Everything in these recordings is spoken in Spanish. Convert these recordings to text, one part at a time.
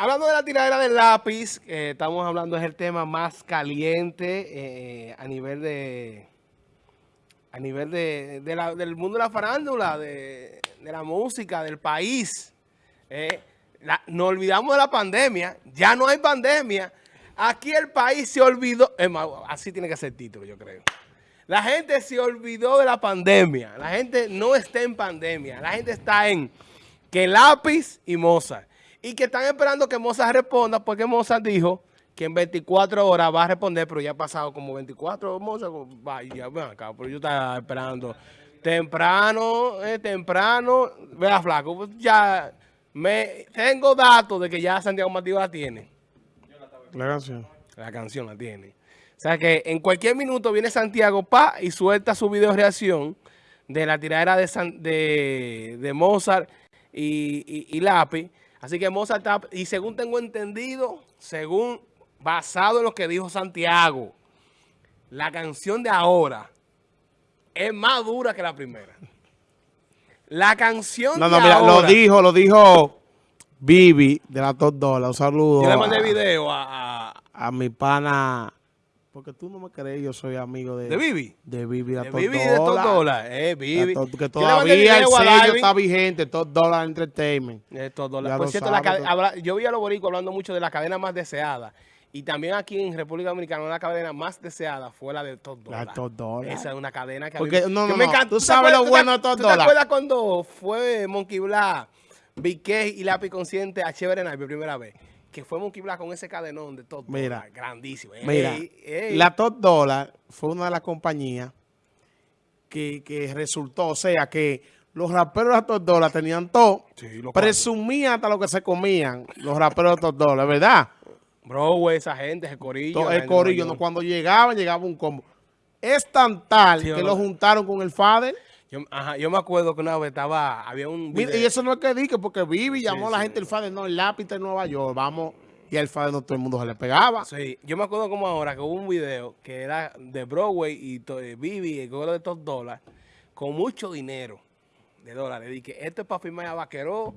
hablando de la tiradera del lápiz, eh, estamos hablando es el tema más caliente eh, a nivel de a nivel de, del mundo de la farándula, de, la música, del país. Eh, nos olvidamos de la pandemia, ya no hay pandemia. Aquí el país se olvidó, así tiene que ser el título, yo creo. La gente se olvidó de la pandemia. La gente no está en pandemia. La gente está en que Lápiz y Mozart. Y que están esperando que Mozart responda porque Mozart dijo que en 24 horas va a responder, pero ya ha pasado como 24 Mozart. Vaya, ven acá, pero yo estaba esperando temprano, eh, temprano. Vea, flaco, pues ya me tengo datos de que ya Santiago Matías la tiene. La canción. La canción la tiene. O sea que en cualquier minuto viene Santiago pa y suelta su video reacción de la tiradera de, de, Mozart y, y, Lápiz. Así que Mozart está, y según tengo entendido, según basado en lo que dijo Santiago, la canción de ahora es más dura que la primera. La canción no, no, mira, lo dijo, lo dijo Vivi de la Top Dollar. Un saludo. Yo le mandé video a, a, mi pana. Porque tú no me crees, yo soy amigo de... ¿De Vivi? De Vivi, de, Vivi de Top Dollar. Eh, Vivi. que todavía el sello está vigente, Top Dollar Entertainment. Eh, Top Dollar. Por cierto, la, yo vi a los boricos hablando mucho de la cadena más deseada. Y también aquí en República Dominicana, una cadena más deseada fue la de Top Dollar. La Top Dollar. Esa es una cadena que, Porque, no, no, me encanta. Tú, sabes lo bueno de Top Dollar. ¿Tú te acuerdas cuando fue Monkey Black, Big y Lápiz Consciente a Chévere Night por primera vez? Que fue Monkey Black con ese cadenón de Top mira, Grandísimo. Mira, la Top Dollar fue una de las compañías que, que resultó, o sea, que los raperos de Top Dollar tenían todo. Sí, presumían hasta lo que se comían los raperos de Top Dollar, ¿verdad? Bro, esa gente, el corillo. el corillo, no, cuando llegaban, llegaba un combo. Es tan tal que lo juntaron con el Fader. Yo, ajá, yo me acuerdo que una vez estaba, había un video. Y eso no es que dije, porque Vivi llamó a la gente el Fader, no, el lápiz de Nueva York, vamos, y el Fader no todo el mundo se le pegaba. Sí, yo me acuerdo como ahora que hubo un video que era de Broadway y eh, Vivi, el gobierno de Top dólares, con mucho dinero de dólares. Que esto es para firmar a Vaqueró,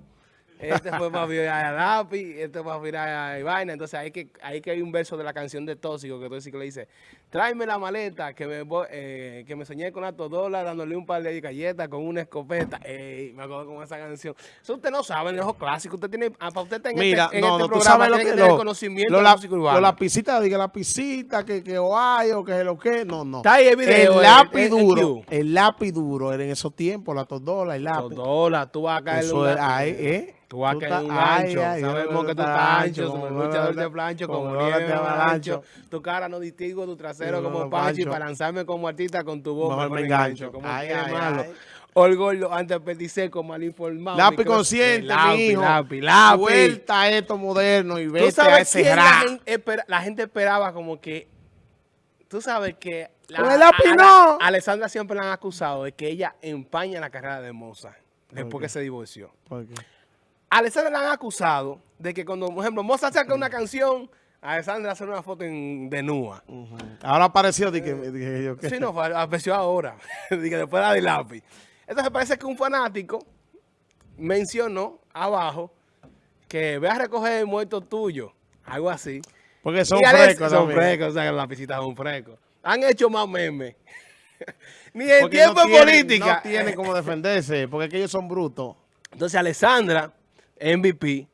este fue para virar a Lápiz, este fue para virar a Vaina. Entonces ahí que, ahí que hay un verso de la canción de Tóxico que Tóxico le dice, tráeme la maleta que me, eh, que me soñé con alto dólar dándole un par de galletas con una escopeta. Ey, me acuerdo con esa canción. Eso usted no sabe, es clásico. Usted tiene, ah, para usted tener Mira, este, no, este no, programa, tú sabes lo que, conocimiento lo, la urbana. Lo lapicita, diga lapicita, que, que Ohio, que es lo que, no, no. Está ahí el video. El lápiz duro, el, lápiz duro era en esos tiempos, la todola, el lápiz. Todola, tú vas a caer. Eso ¿eh? Tú vas a caer un ancho, sabemos que tú estás ancho, como luchador de plancho, como nieve ancho. Tu cara no distingo tu trasero como Pancho y para lanzarme como artista con tu voz me engancho. Como ay, ay, malo. Orgullo antes perdicé mal informado. Lápiz consciente, lápiz, mi hijo. Lápiz, lápiz. Vuelta a esto moderno y vete a ese la gente, la gente esperaba como que... Tú sabes que... La, lápiz no. Alessandra siempre la han acusado de que ella empaña la carrera de Moza después que se divorció. ¿Por qué? Alessandra la han acusado de que cuando, por ejemplo, Moza saca una canción, Alessandra hace una foto en, de Nua. Ahora apareció, dije, yo, ¿qué? Sí, no, apareció ahora, dije, después de la de lápiz. Entonces parece que un fanático mencionó abajo que ve a recoger el muerto tuyo, algo así. Porque son frescos. Son frescos, o sea, la visita es un fresco. Han hecho más memes. Ni en tiempo de política. No tienen cómo defenderse, porque aquellos son brutos. Entonces Alessandra MVP,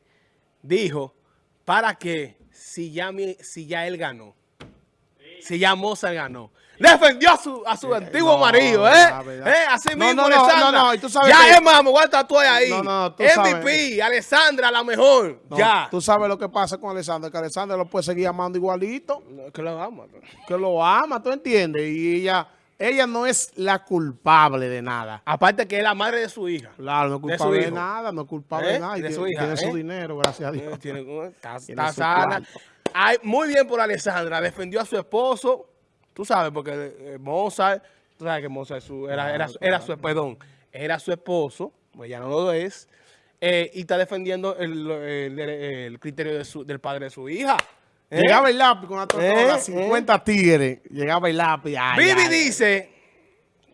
dijo, ¿para qué si ya, si ya él ganó? Si ya Mozart ganó. Defendió a su, a su antiguo marido, ¿eh? ¿eh? Así mismo, no, no, Alessandra. No, no, tú sabes ya es más, me voy a tatuar ahí. No, no, tú MVP, Alessandra, la mejor. ya. Tú sabes lo que pasa con Alessandra, que Alessandra lo puede seguir amando igualito. que lo ama. Que lo ama, ¿tú entiendes? Y ella ella no es la culpable de nada. Aparte que es la madre de su hija. Claro, no es culpable de, nada, no es culpable de ¿Eh? nada. de su hija, tiene su ¿eh? dinero, gracias a Dios. Tiene, está, sana. muy bien por Alessandra, defendió a su esposo, tú sabes, porque eh, Mozart, tú sabes que Mozart era, era, era, su, perdón, era su esposo, pues ya no lo es, y está defendiendo el, el, criterio de su, del padre de su hija. ¿Eh? Llegaba el lápiz con la tortuga, 50 ¿Eh? tigres. Llegaba el lápiz. Vivi dice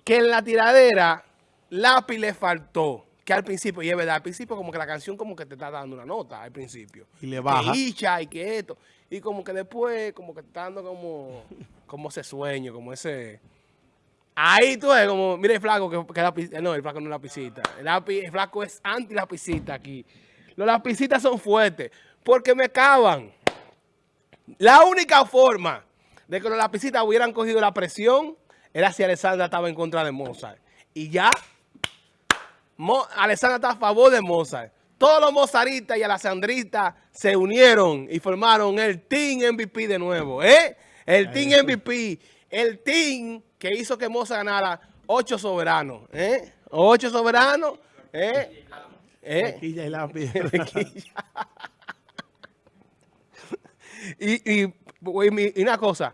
que en la tiradera lápiz le faltó. que al principio, y es verdad, al principio como que la canción como que te está dando una nota al principio. Y le baja. Que y que esto. Y como que después como que está dando como, como ese sueño, como ese... Ahí tú ves como, mire el flaco que, que la no, el flaco no es la pisita. El, el flaco es anti la pisita aquí. Los lapicitas son fuertes porque me caban. La única forma de que los lapicitas hubieran cogido la presión era si Alessandra estaba en contra de Mozart. Y ya, Alessandra está a favor de Mozart. Todos los mozaristas y alessandristas se unieron y formaron el Team MVP de nuevo. ¿eh? El Team MVP. El Team que hizo que Mozart ganara ocho soberanos. ¿eh? Ocho soberanos. ¿eh? ¿Eh? y y, y, y, una cosa,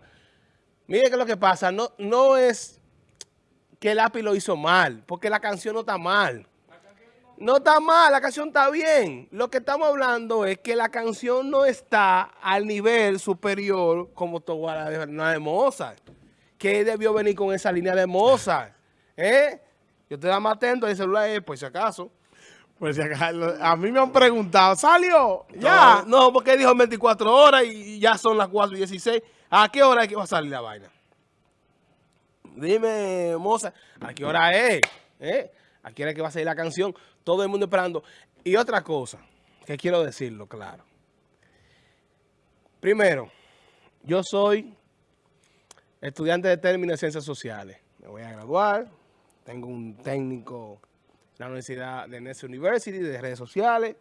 mire que lo que pasa, no, no es que el API lo hizo mal, porque la canción no está mal. No está mal, la canción está bien. Lo que estamos hablando es que la canción no está al nivel superior como toda la de, Mozart. Que debió venir con esa línea de Mozart. ¿Eh? Yo estoy más atento el celular, eh, por si acaso. Pues a mí me han preguntado, ¿salió? Ya. No, porque dijo 24 horas y ya son las 4 y 16. ¿A qué hora es que va a salir la vaina? Dime, moza, ¿a qué hora es? ¿Eh? ¿A qué hora es que va a salir la canción? Todo el mundo esperando. Y otra cosa, que quiero decirlo claro. Primero, yo soy estudiante de términos de ciencias sociales. Me voy a graduar, tengo un técnico la Universidad de Ness University, de redes sociales.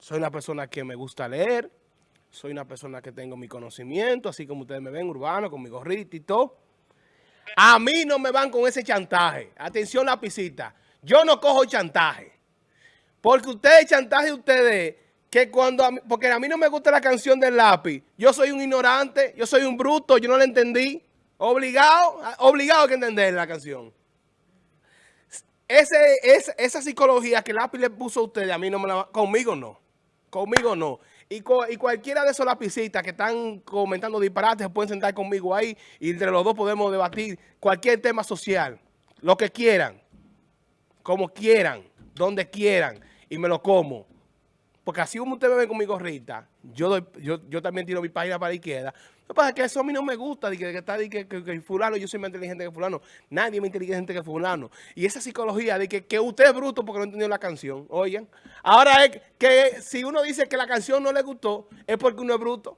Soy una persona que me gusta leer. Soy una persona que tengo mi conocimiento, así como ustedes me ven, urbano, con mi gorrito y todo. A mí no me van con ese chantaje. Atención, lapicita. Yo no cojo chantaje. Porque ustedes chantaje ustedes que cuando... A mí, porque a mí no me gusta la canción del lápiz. Yo soy un ignorante, yo soy un bruto, yo no la entendí. Obligado, obligado a que entender la canción. Ese, es, esa psicología que lápiz le puso a ustedes, a mí no me la... Conmigo no. Conmigo no. Y, y cualquiera de esos lapicitas que están comentando disparates pueden sentar conmigo ahí y entre los dos podemos debatir cualquier tema social. Lo que quieran. Como quieran. Donde quieran. Y me lo como. Porque así como me ve con yo, yo, yo también tiro mi página para la izquierda. Lo que pasa es que eso a mí no me gusta, de que, está que, fulano, yo soy más inteligente que fulano. Nadie es más inteligente que fulano. Y esa psicología de que, usted es bruto porque no entendió la canción, oigan. Ahora es que si uno dice que la canción no le gustó, es porque uno es bruto.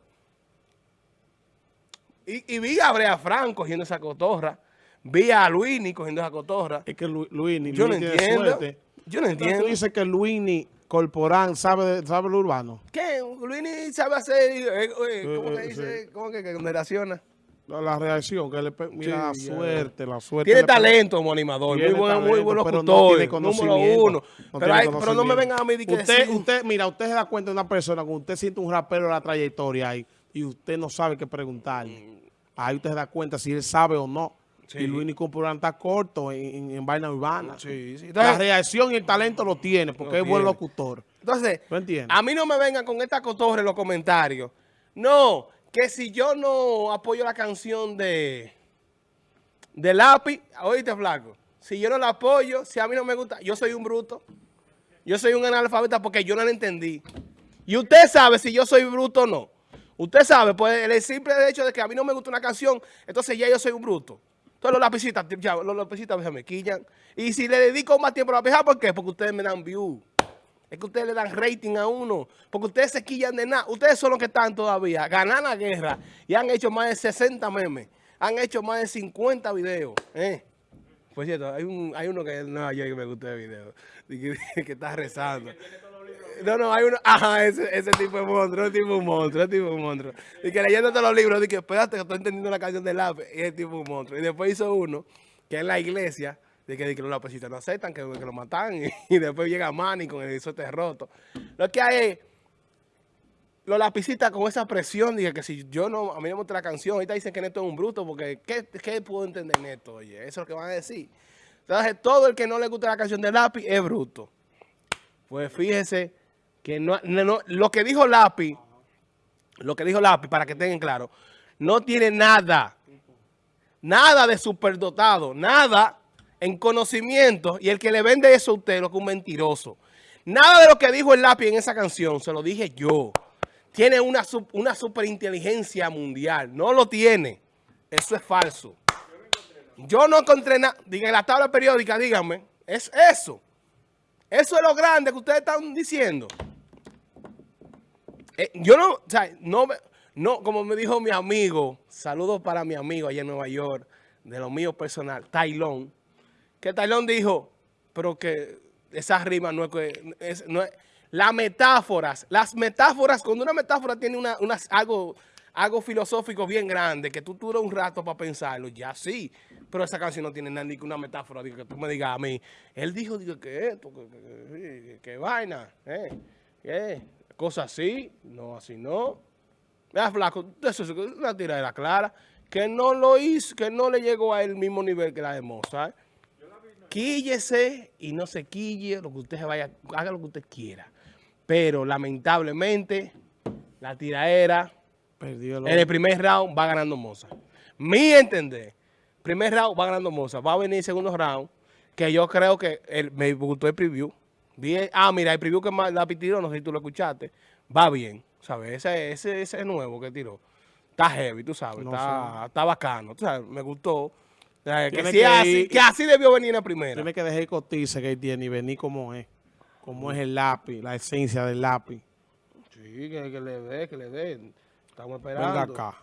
Y, vi a Brea Franco cogiendo esa cotorra. Vi a Luini cogiendo esa cotorra. Es que Luini, yo no entiendo. Yo no entiendo. Tú dices que Luini Corporán sabe, sabe lo urbano. ¿Qué? Luini sabe hacer, eh, eh, ¿cómo que dice? ¿Cómo que, que reacciona? La reacción, que le mira la suerte, la suerte. Tiene talento como animador, muy buen, muy buen locutor, no número uno. pero, no me vengan a mí que usted, usted, mira, usted se da cuenta de una persona, cuando usted siente un rapero de la trayectoria ahí, y usted no sabe qué preguntar. Ahí usted se da cuenta si él sabe o no. Y Luis Nicolás está corto en, vaina urbana. la reacción y el talento lo tiene porque es buen locutor. Entonces, a mí no me vengan con esta cotorre en los comentarios. No, que si yo no apoyo la canción de, de Lápiz, oíste flaco, si yo no la apoyo, si a mí no me gusta, yo soy un bruto. Yo soy un analfabeta porque yo no la entendí. Y usted sabe si yo soy bruto o no. Usted sabe, pues el simple hecho de que a mí no me gusta una canción, entonces ya yo soy un bruto. Entonces los lapicitas, los lapicitas me quillan. Y si le dedico más tiempo a la lapicitas, ¿por qué? Porque ustedes me dan view. Es que ustedes le dan rating a uno. Porque ustedes se quillan de nada. Ustedes son los que están todavía. Ganan la guerra. Y han hecho más de 60 memes. Han hecho más de 50 videos. ¿eh? Por cierto, hay, un, hay uno que yo que me gusta el video. Que, que está rezando. No, no, hay uno. Ajá, ese, ese tipo de monstruo, ese tipo de monstruo, ese tipo de monstruo. Y que leyéndote los libros, dije, espérate que estoy entendiendo la canción del lápiz. Y ese tipo de monstruo. Y después hizo uno, que es la iglesia, de que, los lapicitos no aceptan, que, lo matan. Y, después llega Manny con el isote roto. Lo que hay es. Los lapicitas con esa presión, dije que si yo no, a mí no me gusta la canción, ahorita dicen que Neto es un bruto, porque ¿qué, qué puedo entender Neto? Oye, eso es lo que van a decir. Entonces, todo el que no le gusta la canción del lápiz es bruto. Pues fíjese que no, lo que dijo Lápiz, lo que dijo Lápiz, para que tengan claro, no tiene nada, nada de superdotado, nada. en conocimiento y el que le vende eso a usted lo que es un mentiroso. Nada de lo que dijo el lápiz en esa canción, se lo dije yo. Tiene una, una superinteligencia mundial. No lo tiene. Eso es falso. Yo no encontré nada. Diga, en la tabla periódica, díganme. Es eso. Eso es lo grande que ustedes están diciendo. Eh, yo no, o sea, no, no, como me dijo mi amigo, saludos para mi amigo allá en Nueva York, de lo mío personal, Tailón, que Tailón dijo, pero que esa rima no es es, no es, las metáforas, las metáforas, cuando una metáfora tiene una, algo, algo filosófico bien grande, que tú duras un rato para pensarlo, ya sí, pero esa canción no tiene nada ni que una metáfora, digo, que tú me digas a mí, él dijo, digo, que esto, que, que, vaina, eh, que, cosas así, no, así no. Vea, flaco, eso es una tiradera clara, que no lo hizo, que no le llegó a el mismo nivel que la de Mozart. Quíllese y no se quille, lo que usted se vaya, haga lo que usted quiera. Pero lamentablemente, la tiradera, Perdió en el primer round va ganando Mozart. Mi entender, primer round va ganando Mozart. Va a venir el segundo round, que yo creo que me gustó el preview. Ah, mira, el preview que la tiró, no sé si tú lo escuchaste, va bien, ¿sabes? Ese, ese, ese nuevo que tiró. Está heavy, tú sabes, está, está, bacano, tú sabes, me gustó. que, así, que así debió venir en la primera. Tiene que dejar cotiza que tiene y venir como es como es el lápiz, la esencia del lápiz. Sí, que, le dé, que le dé. Estamos esperando. Venga acá.